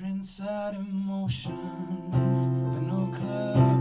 inside emotion, but no clue.